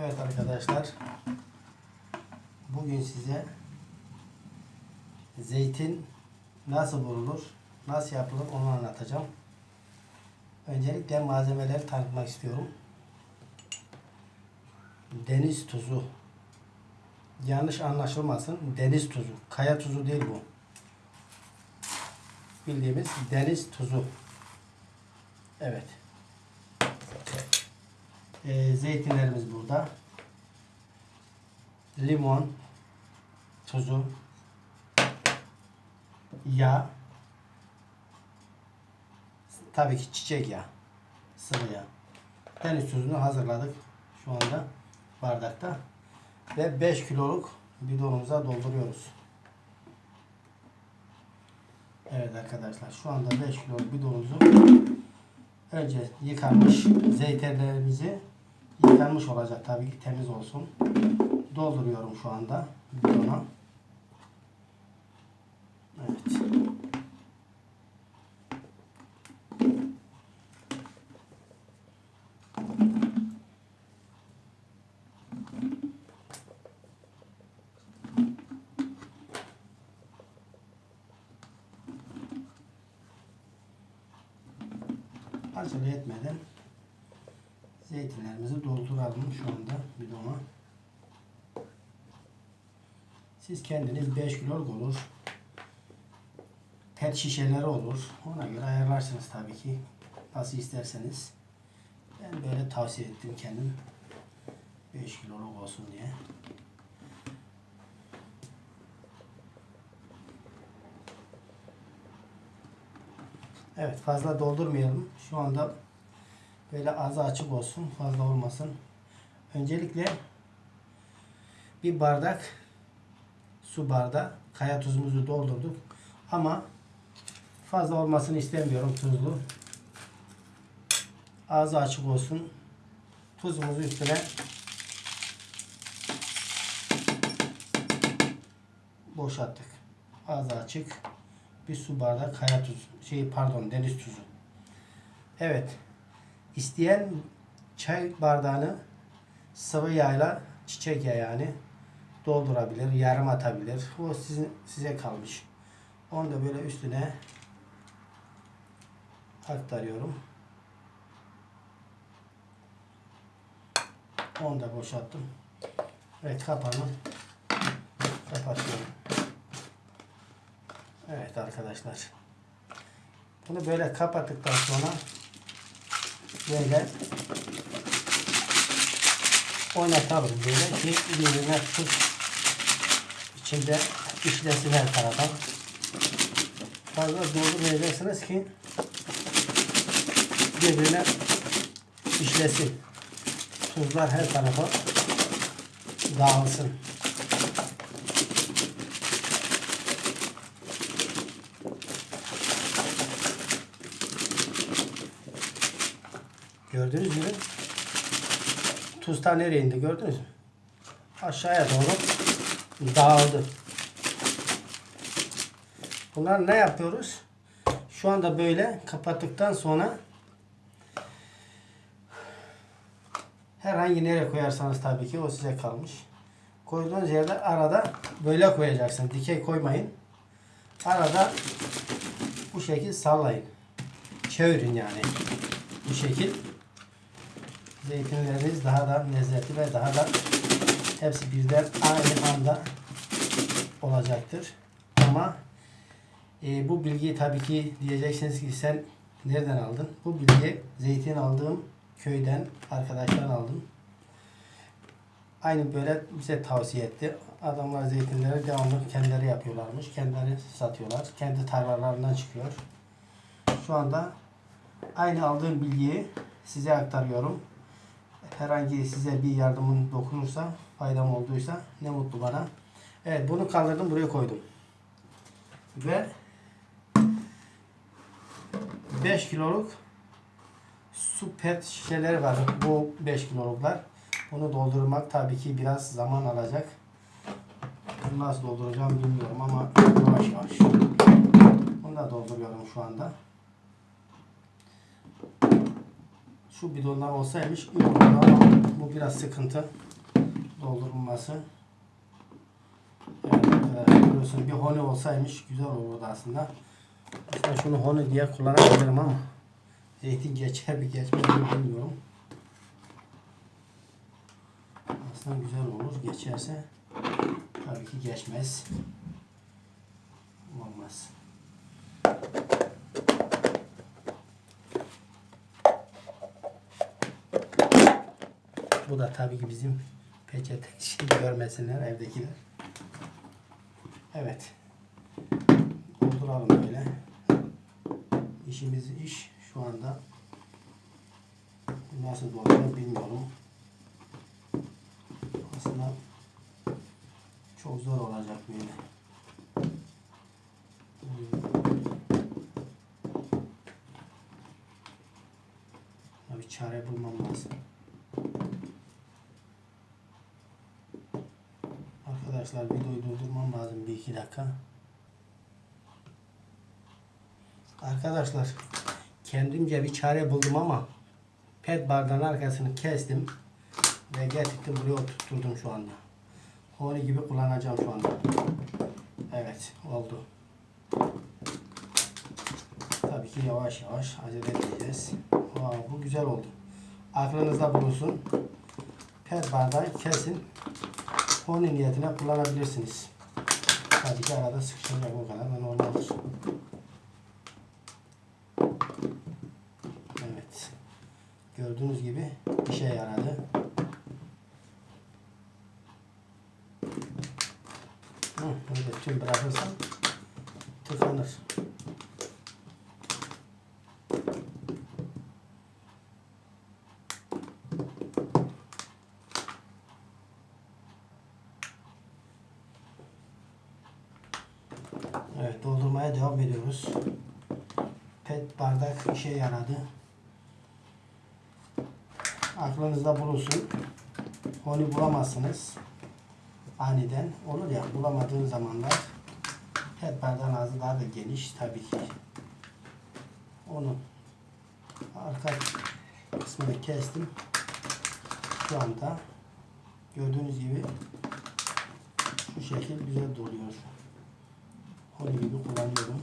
Evet arkadaşlar. Bugün size zeytin nasıl bulunur, nasıl yapılır onu anlatacağım. Öncelikle malzemeleri tanıtmak istiyorum. Deniz tuzu. Yanlış anlaşılmasın. Deniz tuzu. Kaya tuzu değil bu. Bildiğimiz deniz tuzu. Evet. Ee, zeytinlerimiz burada. Limon, tuzu, yağ, tabii ki çiçek yağı, sıvı yağ. Deniz tuzunu hazırladık şu anda bardakta ve 5 kiloluk bidonumuza dolduruyoruz. Evet arkadaşlar şu anda 5 kiloluk bidonumuzu önce yıkanmış zeytinlerimizi yıkanmış olacak tabii ki temiz olsun. Dolduruyorum şu anda bidona. Evet. acele etmeden zeytinlerimizi dolduralım şu anda bidona. Siz kendiniz 5 kiloluk olur. Pet şişeleri olur. Ona göre ayarlarsınız tabii ki. Nasıl isterseniz. Ben böyle tavsiye ettim kendim. 5 kiloluk olsun diye. Evet fazla doldurmayalım. Şu anda böyle ağzı açık olsun. Fazla olmasın. Öncelikle bir bardak su bardağı kaya tuzumuzu doldurduk. Ama fazla olmasını istemiyorum tuzlu. Ağzı açık olsun. Tuzumuzu üstüne boşalttık. Ağzı açık bir su bardağı kaya tuzu. Şey pardon deniz tuzu. Evet. İsteyen çay bardağını sıvı yağla çiçek yağı yani doldurabilir, yarım atabilir. O sizin size kalmış. Onu da böyle üstüne aktarıyorum. Onu da boşalttım. Evet kapağını kapatıyorum. Evet arkadaşlar. Bunu böyle kapattıktan sonra böyle oynatalım böyle ki birbirine tuz içinde işlesin her tarafa. Fazla doldurmayacaksınız ki birbirine işlesin. Tuzlar her tarafa dağılsın. Gördünüz mü? Tuz ta nereye indi gördünüz mü? Aşağıya doğru dağıldı. Bunlar ne yapıyoruz? Şu anda böyle kapattıktan sonra herhangi nereye koyarsanız tabii ki o size kalmış. Koyduğunuz yerde arada böyle koyacaksın. Dikey koymayın. Arada bu şekil sallayın. Çevirin yani. Bu şekil zeytinleriniz daha da lezzetli ve daha da hepsi birden aynı anda olacaktır. Ama e, bu bilgiyi tabii ki diyeceksiniz ki sen nereden aldın? Bu bilgiyi zeytin aldığım köyden arkadaşlar aldım. Aynı böyle bize tavsiye etti. Adamlar zeytinleri devamlı kendileri yapıyorlarmış. Kendileri satıyorlar. Kendi tarlalarından çıkıyor. Şu anda aynı aldığım bilgiyi size aktarıyorum. Herhangi size bir yardımın dokunursa, faydam olduysa ne mutlu bana. Evet bunu kaldırdım buraya koydum. Ve 5 kiloluk su pet şişeleri var. Bu 5 kiloluklar. Bunu doldurmak tabii ki biraz zaman alacak. Nasıl dolduracağım bilmiyorum ama yavaş yavaş. Bunu da dolduruyorum şu anda. Şu bidonlar olsaymış iyi olurdu ama bu biraz sıkıntı. doldurulması. Evet arkadaşlar görüyorsun bir honi olsaymış güzel olurdu aslında. Aslında şunu honi diye kullanabilirim ama zeytin geçer mi geçmez mi bilmiyorum. Aslında güzel olur. Geçerse tabii ki geçmez. Olmaz. Bu da tabii ki bizim peçete şey görmesinler evdekiler. Evet. Dolduralım böyle. İşimiz iş şu anda nasıl dolduruyor bilmiyorum. Aslında çok zor olacak böyle. Bir çare bulmam lazım. Arkadaşlar videoyu durdurmam lazım bir iki dakika. Arkadaşlar kendimce bir çare buldum ama pet bardağın arkasını kestim ve getirdim buraya oturtturdum şu anda. Honi gibi kullanacağım şu anda. Evet oldu. Tabii ki yavaş yavaş acele edeceğiz. Aa, bu güzel oldu. Aklınızda bulunsun. Pet bardağı kesin. Honi niyetine kullanabilirsiniz. Tabii arada sıkışacak o kadar da normaldir. Evet. Gördüğünüz gibi işe yaradı. Hı, böyle tüm bırakırsam Evet doldurmaya devam ediyoruz. Pet bardak işe yaradı. Aklınızda bulunsun. Onu bulamazsınız. Aniden olur ya bulamadığın zamanlar pet bardağın ağzı daha da geniş tabii ki. Onu arka kısmını kestim. Şu anda gördüğünüz gibi şu şekil güzel doluyor. Gibi kullanıyorum.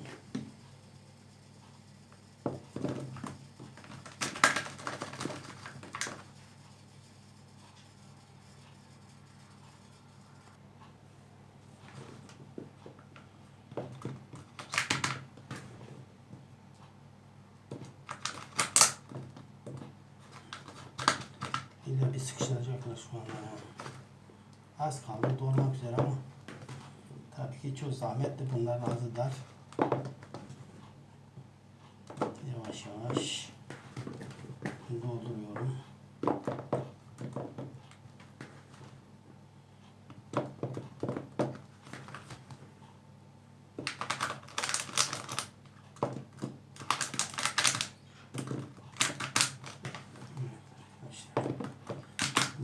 İlla bir sıkıştıracaklar şu anda. Az kaldı dolmak üzere ama tabii ki çok zahmetli bunların ağzı dar. Yavaş yavaş dolduruyorum.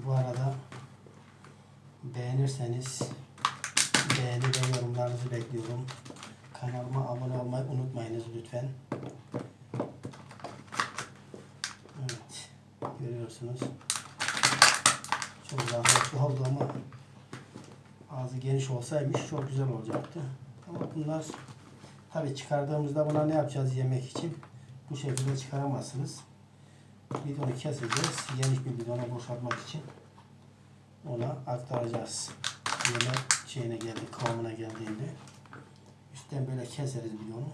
Bu arada beğenirseniz yorumlarınızı bekliyorum. Kanalıma abone olmayı unutmayınız lütfen. Evet. Görüyorsunuz. Çok zahmetli oldu ama ağzı geniş olsaymış çok güzel olacaktı. Ama bunlar tabi çıkardığımızda buna ne yapacağız yemek için? Bu şekilde çıkaramazsınız. Bidonu keseceğiz. Geniş bir bidona boşaltmak için ona aktaracağız. Yemek şeyine geldi, kıvamına geldiğinde üstten böyle keseriz bidonu.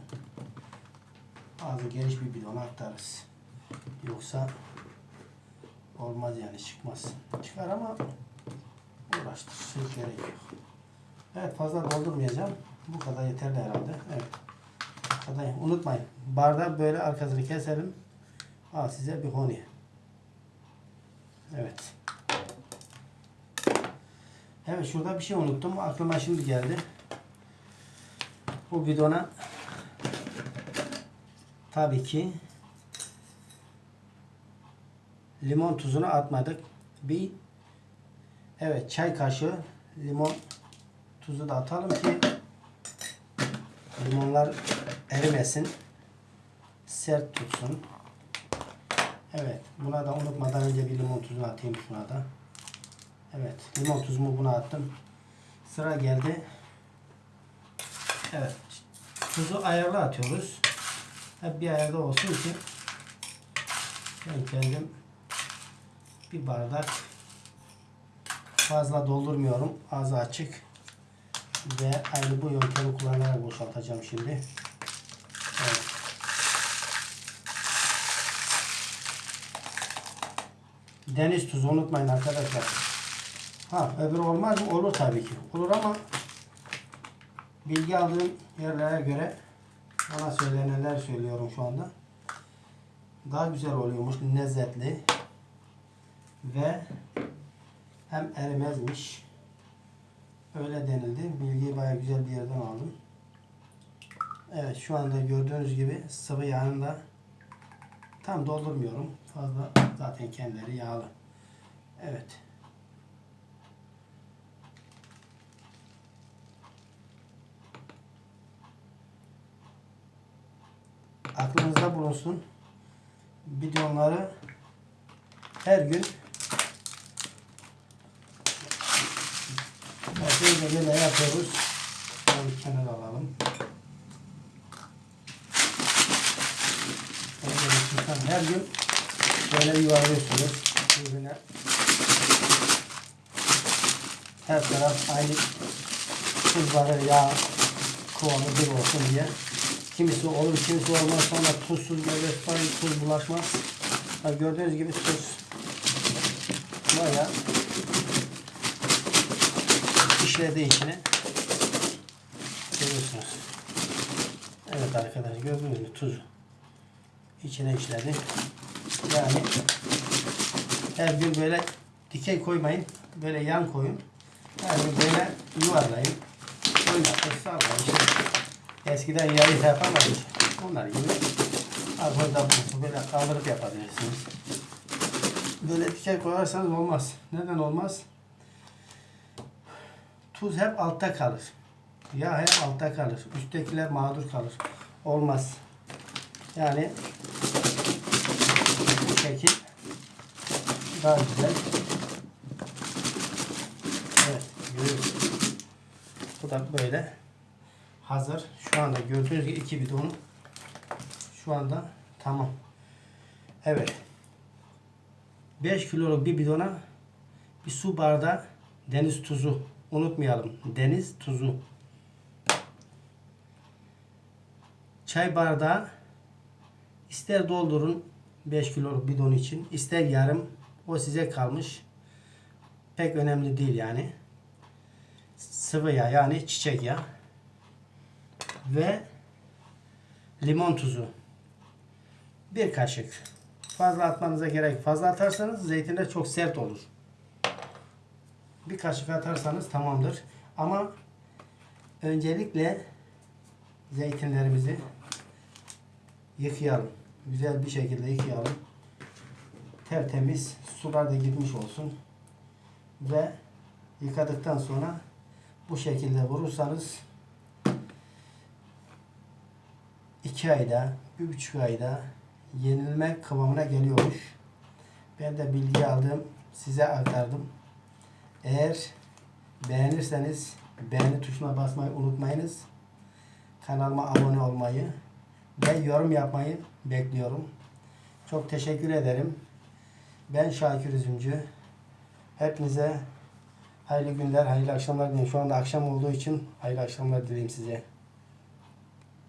Ağzı geniş bir bidona aktarırız. Yoksa olmaz yani çıkmaz. Çıkar ama uğraştır. Hiç gerek yok. Evet fazla doldurmayacağım. Bu kadar yeterli herhalde. Evet. Kadar. Unutmayın. Bardağı böyle arkasını keselim. Al size bir honi. Evet. Evet şurada bir şey unuttum. Aklıma şimdi geldi. Bu bidona tabii ki limon tuzunu atmadık. Bir evet çay kaşığı limon tuzu da atalım ki limonlar erimesin. Sert tutsun. Evet. Buna da unutmadan önce bir limon tuzunu atayım şuna da. Evet. Limon tuzumu buna attım. Sıra geldi. Evet. Tuzu ayarlı atıyoruz. Hep bir ayarda olsun ki ben kendim bir bardak fazla doldurmuyorum. Ağzı açık. Ve aynı bu yöntemi kullanarak boşaltacağım şimdi. Evet. Deniz tuzu unutmayın arkadaşlar. Ha öbürü olmaz mı? Olur tabii ki. Olur ama bilgi aldığım yerlere göre bana söylenenler söylüyorum şu anda. Daha güzel oluyormuş. Lezzetli. Ve hem erimezmiş. Öyle denildi. Bilgiyi baya güzel bir yerden aldım. Evet şu anda gördüğünüz gibi sıvı yağını da tam doldurmuyorum. Fazla zaten kendileri yağlı. Evet. Aklınızda bulunsun. Bidonları her gün böyle böyle yapıyoruz. Şöyle kenara alalım. Her gün böyle yuvarlıyorsunuz. Birbirine her taraf aynı tuzları yağ kıvamı bir olsun diye. Kimisi olur, kimisi olmaz. Sonra tuzsuz böyle sonra tuz bulaşmaz. Ha, gördüğünüz gibi tuz bayağı işledi içine. Görüyorsunuz. Evet arkadaşlar gördüğünüz gibi tuz içine işledi. Yani her gün böyle dikey koymayın. Böyle yan koyun. Her gün böyle yuvarlayın. Oynatın, sallayın. Eskiden yayı yapamayız. Onlar gibi argoda bulunsun. Böyle kaldırıp yapabilirsiniz. Böyle dikey koyarsanız olmaz. Neden olmaz? Tuz hep altta kalır. Yağ hep altta kalır. Üsttekiler mağdur kalır. Olmaz. Yani bu şekil daha güzel. Evet, görüyorsunuz. Bu da böyle hazır. Şu anda gördüğünüz gibi iki bidon şu anda tamam. Evet. 5 kiloluk bir bidona bir su bardağı deniz tuzu unutmayalım. Deniz tuzu. Çay bardağı ister doldurun 5 kiloluk bidon için ister yarım o size kalmış. Pek önemli değil yani. Sıvı yağ yani çiçek yağı ve limon tuzu. Bir kaşık. Fazla atmanıza gerek. Fazla atarsanız zeytinler çok sert olur. Bir kaşık atarsanız tamamdır. Ama öncelikle zeytinlerimizi yıkayalım. Güzel bir şekilde yıkayalım. Tertemiz sular da gitmiş olsun. Ve yıkadıktan sonra bu şekilde vurursanız iki ayda, bir buçuk ayda yenilme kıvamına geliyormuş. Ben de bilgi aldım, size aktardım. Eğer beğenirseniz beğeni tuşuna basmayı unutmayınız. Kanalıma abone olmayı ve yorum yapmayı bekliyorum. Çok teşekkür ederim. Ben Şakir Üzümcü. Hepinize hayırlı günler, hayırlı akşamlar diliyorum. Şu anda akşam olduğu için hayırlı akşamlar dileyim size.